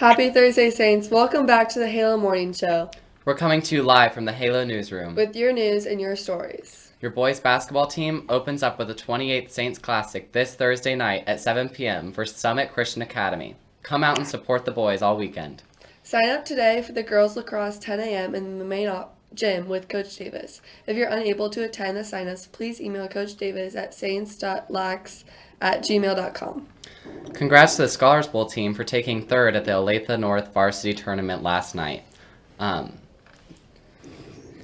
Happy Thursday, Saints. Welcome back to the Halo Morning Show We're coming to you live from the Halo newsroom. with your news and your stories. Your boys basketball team opens up with the 28th Saints Classic this Thursday night at 7 p.m. for Summit Christian Academy. Come out and support the boys all weekend. Sign up today for the girls lacrosse 10 a.m. in the main op- gym with Coach Davis. If you're unable to attend the sign-ups, please email Coach Davis at saints.lax at gmail.com. Congrats to the Scholars Bowl team for taking third at the Olathe North varsity tournament last night. Um,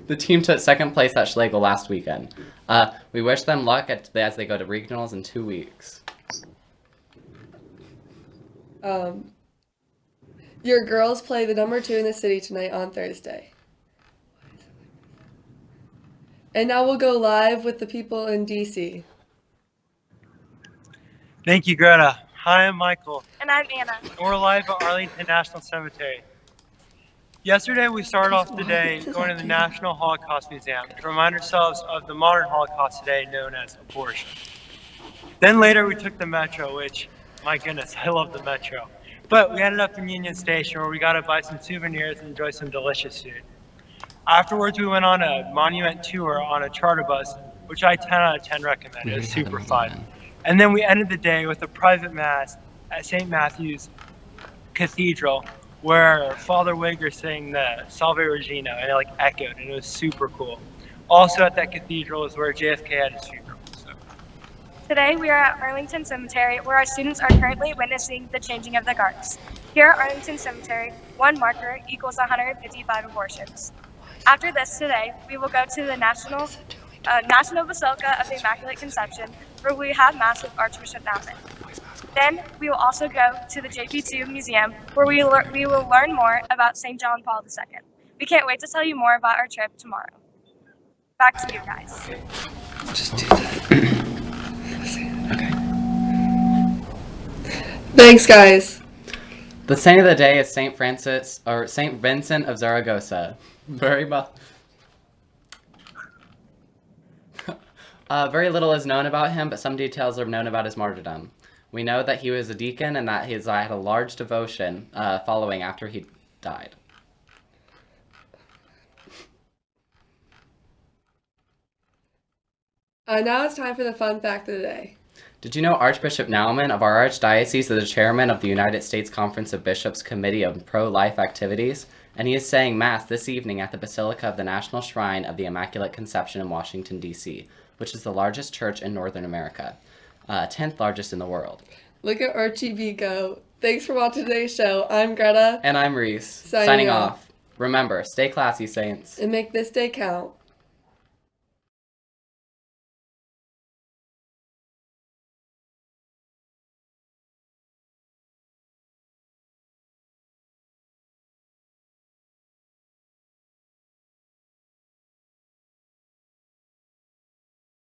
the team took second place at Schlegel last weekend. Uh, we wish them luck at, as they go to regionals in two weeks. Um, your girls play the number two in the city tonight on Thursday. And now we'll go live with the people in DC. Thank you, Greta. Hi, I'm Michael, And I'm Anna. and we're live at Arlington National Cemetery. Yesterday, we started off the day going to the National Holocaust Museum to remind ourselves of the modern Holocaust today known as abortion. Then later, we took the metro, which, my goodness, I love the metro. But we ended up in Union Station where we got to buy some souvenirs and enjoy some delicious food. Afterwards, we went on a monument tour on a charter bus, which I 10 out of 10 recommend. It was super fun. And then we ended the day with a private mass at St. Matthew's Cathedral, where Father Wigger sang the Salve Regina, and it like echoed, and it was super cool. Also at that cathedral is where JFK had his funeral. So. Today we are at Arlington Cemetery where our students are currently witnessing the changing of the guards. Here at Arlington Cemetery, one marker equals 155 abortions. After this today, we will go to the National uh, National Basilica of the Immaculate Conception where we have Mass with Archbishop Naumann. Then we will also go to the JP2 Museum where we, lear- we will learn more about St. John Paul II. We can't wait to tell you more about our trip tomorrow. Back to you guys. Just do that. okay. Thanks, guys. The saint of the day is Saint Francis or Saint Vincent of Zaragoza. Very well. Uh, very little is known about him, but some details are known about his martyrdom. We know that he was a deacon and that he has had a large devotion uh, following after he died. Uh, now it's time for the fun fact of the day. Did you know Archbishop Naumann of our Archdiocese is the chairman of the United States Conference of Bishops Committee on Pro-Life Activities? And he is saying Mass this evening at the Basilica of the National Shrine of the Immaculate Conception in Washington, D.C., which is the largest church in Northern America, uh, 10th largest in the world. Look at Archie B go. Thanks for watching today's show. I'm Greta, And I'm Reese, Signing signing, off. off. Remember, stay classy, Saints. and make this day count.